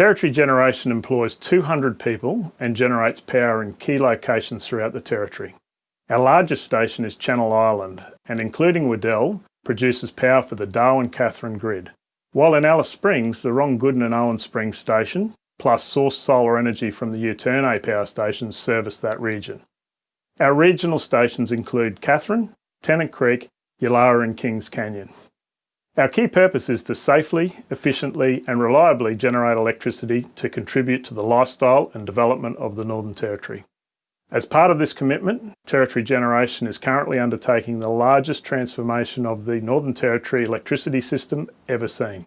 Territory Generation employs 200 people and generates power in key locations throughout the Territory. Our largest station is Channel Island and including Weddell produces power for the Darwin-Katherine grid. While in Alice Springs, the Ron Goodin and Owen Springs station plus source solar energy from the Uterne power stations service that region. Our regional stations include Katherine, Tennant Creek, Yulara and Kings Canyon. Our key purpose is to safely, efficiently and reliably generate electricity to contribute to the lifestyle and development of the Northern Territory. As part of this commitment, Territory Generation is currently undertaking the largest transformation of the Northern Territory electricity system ever seen.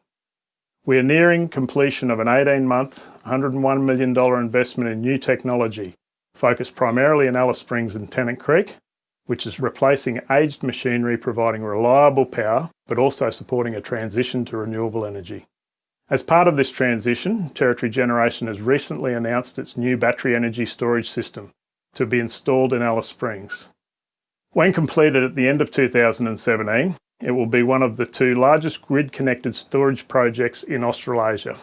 We are nearing completion of an 18-month, $101 million investment in new technology, focused primarily in Alice Springs and Tennant Creek, which is replacing aged machinery providing reliable power, but also supporting a transition to renewable energy. As part of this transition, Territory Generation has recently announced its new battery energy storage system to be installed in Alice Springs. When completed at the end of 2017, it will be one of the two largest grid-connected storage projects in Australasia.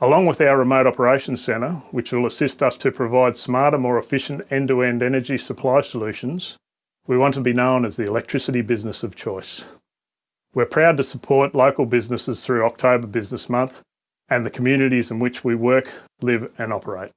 Along with our Remote Operations Centre, which will assist us to provide smarter, more efficient end-to-end -end energy supply solutions, we want to be known as the electricity business of choice. We're proud to support local businesses through October Business Month and the communities in which we work, live and operate.